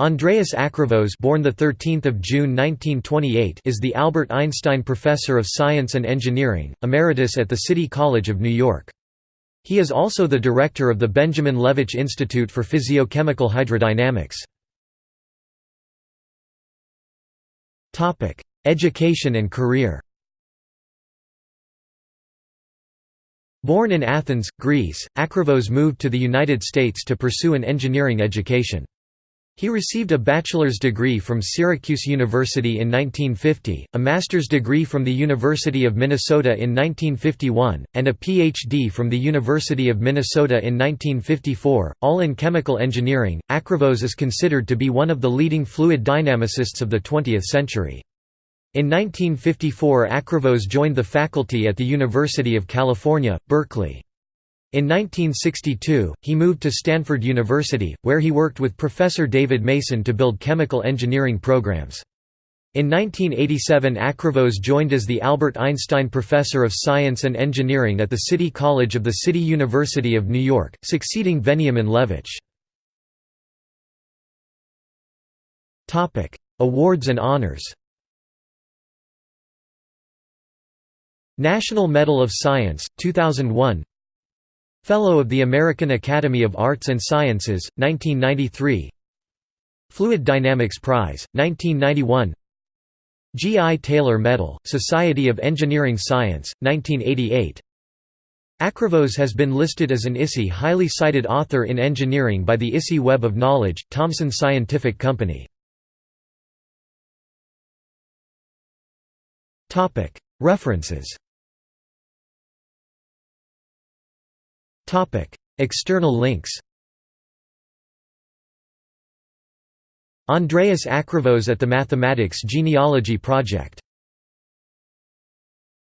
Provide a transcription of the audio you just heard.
Andreas Acrivos born the 13th of June 1928 is the Albert Einstein Professor of Science and Engineering, emeritus at the City College of New York. He is also the director of the Benjamin Levich Institute for Physiochemical Hydrodynamics. Topic: Education and career. Born in Athens, Greece, Acrivos moved to the United States to pursue an engineering education. He received a bachelor's degree from Syracuse University in 1950, a master's degree from the University of Minnesota in 1951, and a Ph.D. from the University of Minnesota in 1954, all in chemical engineering. Acrivos is considered to be one of the leading fluid dynamicists of the 20th century. In 1954 Acrivos joined the faculty at the University of California, Berkeley. In 1962, he moved to Stanford University, where he worked with Professor David Mason to build chemical engineering programs. In 1987 Acrivos joined as the Albert Einstein Professor of Science and Engineering at the City College of the City University of New York, succeeding Veniamin Levich. Awards and honors National Medal of Science, 2001 Fellow of the American Academy of Arts and Sciences, 1993 Fluid Dynamics Prize, 1991 G. I. Taylor Medal, Society of Engineering Science, 1988 Acrivos has been listed as an ISI highly cited author in engineering by the ISI Web of Knowledge, Thomson Scientific Company. References External links Andreas Acrivos at the Mathematics Genealogy Project